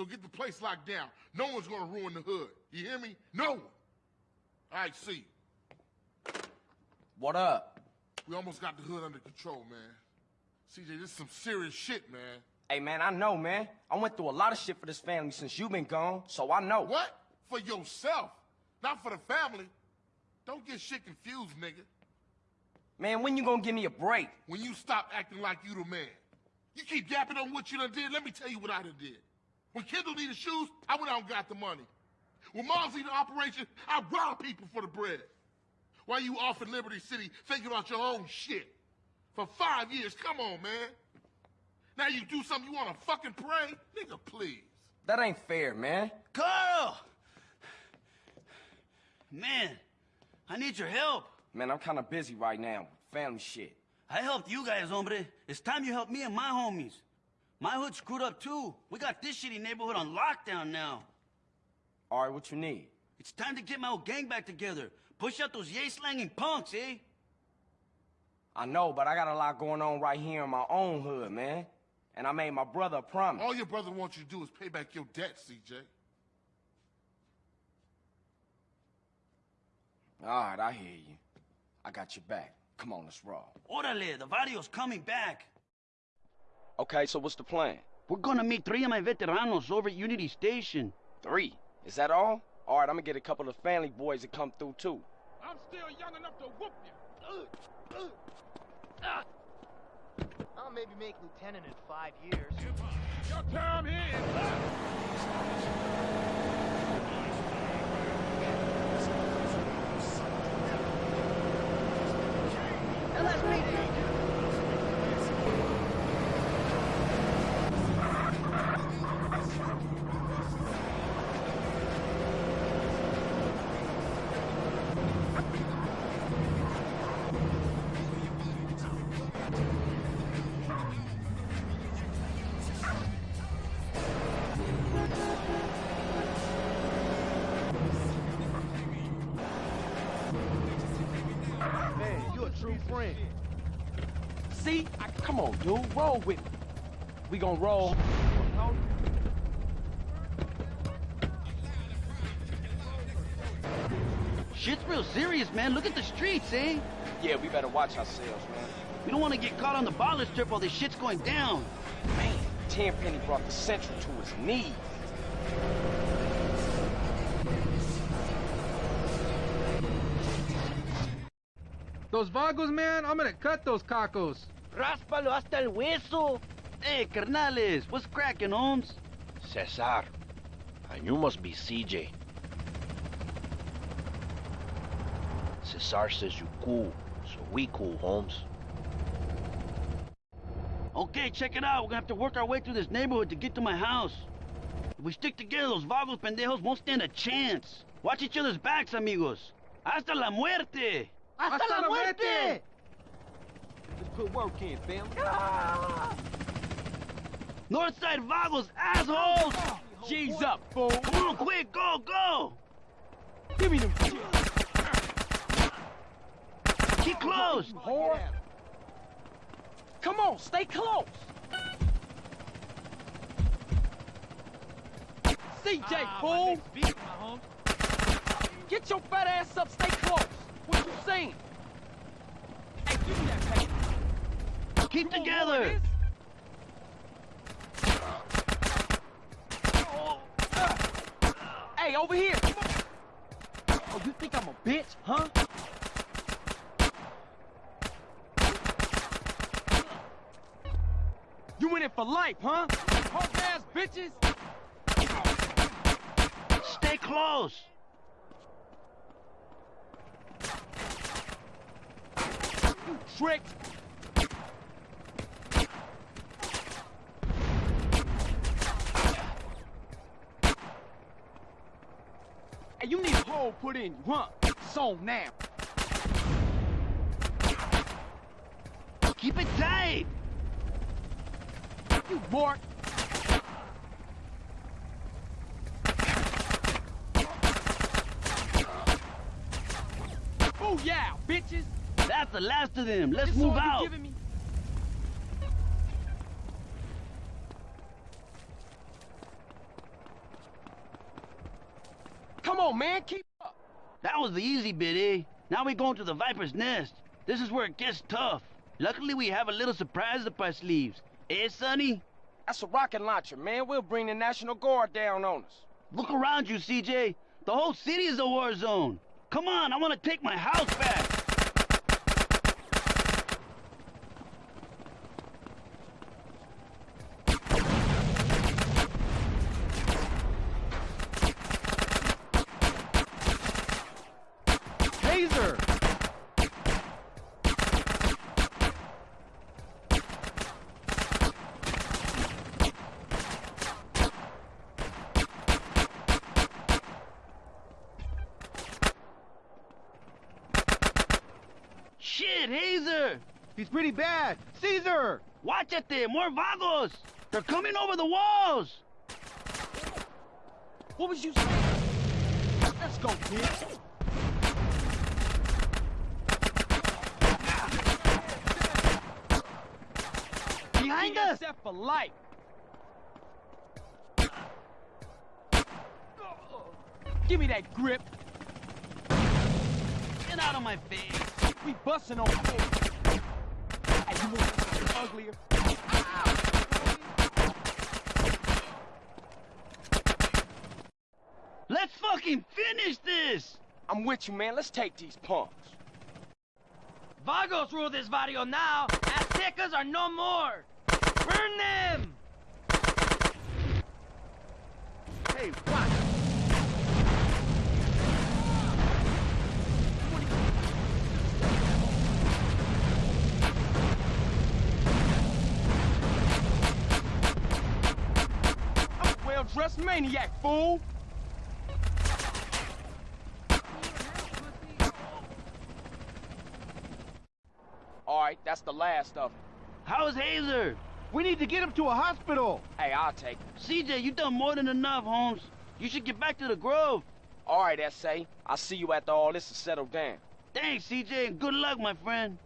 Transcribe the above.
So get the place locked down. No one's gonna ruin the hood. You hear me? No one. All right, see. What up? We almost got the hood under control, man. CJ, this is some serious shit, man. Hey, man, I know, man. I went through a lot of shit for this family since you been gone, so I know. What? For yourself, not for the family. Don't get shit confused, nigga. Man, when you gonna give me a break? When you stop acting like you the man. You keep yapping on what you done did, let me tell you what I done did. When Kendl needed shoes, I went out and got the money. When Mom's needed operation, I robbed people for the bread. While you off in Liberty City thinking about your own shit. For five years, come on, man. Now you do something you wanna fucking pray? Nigga, please. That ain't fair, man. Carl! Man, I need your help. Man, I'm kinda busy right now family shit. I helped you guys, hombre. It's time you help me and my homies. My hood screwed up too. We got this shitty neighborhood on lockdown now. All right, what you need? It's time to get my old gang back together. Push out those yay-slanging punks, eh? I know, but I got a lot going on right here in my own hood, man. And I made my brother a promise. All your brother wants you to do is pay back your debt, CJ. All right, I hear you. I got your back. Come on, let's roll. Orale, the video's coming back. Okay, so what's the plan? We're gonna meet three of my veteranos over at Unity Station. Three? Is that all? All right, I'm gonna get a couple of family boys to come through, too. I'm still young enough to whoop you. I'll maybe make lieutenant in five years. Your time here is up. Friend. See? I, come on, dude. Roll with me. We gonna roll. Shit's real serious, man. Look at the streets, eh? Yeah, we better watch ourselves, man. We don't want to get caught on the Ballas strip while this shit's going down. Man, Tenpenny brought the Central to his knees. Those vagos, man, I'm gonna cut those cacos. Ráspalo hasta el hueso. Hey, carnales, what's cracking, Holmes? Cesar. And you must be CJ. Cesar says you cool, so we cool, Holmes. Okay, check it out. We're gonna have to work our way through this neighborhood to get to my house. If we stick together, those vagos pendejos won't stand a chance. Watch each other's backs, amigos. Hasta la muerte! Hasta, la muerte! Let's put work in, fam. Ah! Northside vagos, assholes! G's up, fool. Come on, quick, go, go! Give me them Keep close! whore. Come on, stay close. CJ, fool. Get your fat ass up, stay close. What you saying? Hey, give me that paper. Keep together! Hey, over here. Oh, you think I'm a bitch, huh? You in it for life, huh? Punk ass bitches. Stay close! You tricked. Hey, you need a hole put in you, huh? So now. Keep it tight! You mark. Oh yeah, bitches. That's the last of them. Let's move out. Come on, man, keep up. That was the easy bit, eh? Now we going to the Viper's Nest. This is where it gets tough. Luckily, we have a little surprise up our sleeves. Eh, Sonny? That's a rocket launcher, man. We'll bring the National Guard down on us. Look around you, CJ. The whole city is a war zone. Come on, I want to take my house back. Taser! Shit, Hazer! He's pretty bad. Cesar! Watch it there, more vagos! They're coming over the walls! What was you saying? Let's go, kid. Behind us! Set for life. Give me that grip. Get out of my face! We busting on you. Hey, you want something uglier? Let's fucking finish this! I'm with you, man. Let's take these punks. Vagos rule this barrio now. Aztecas are no more. Burn them! Hey, watch! I'm a well-dressed maniac, fool. All right, that's the last of them. How's Hazer? We need to get him to a hospital! Hey, I'll take it. CJ, you done more than enough, Holmes. You should get back to the Grove. All right, S.A. I'll see you after all this is settled down. Thanks, CJ, and good luck, my friend.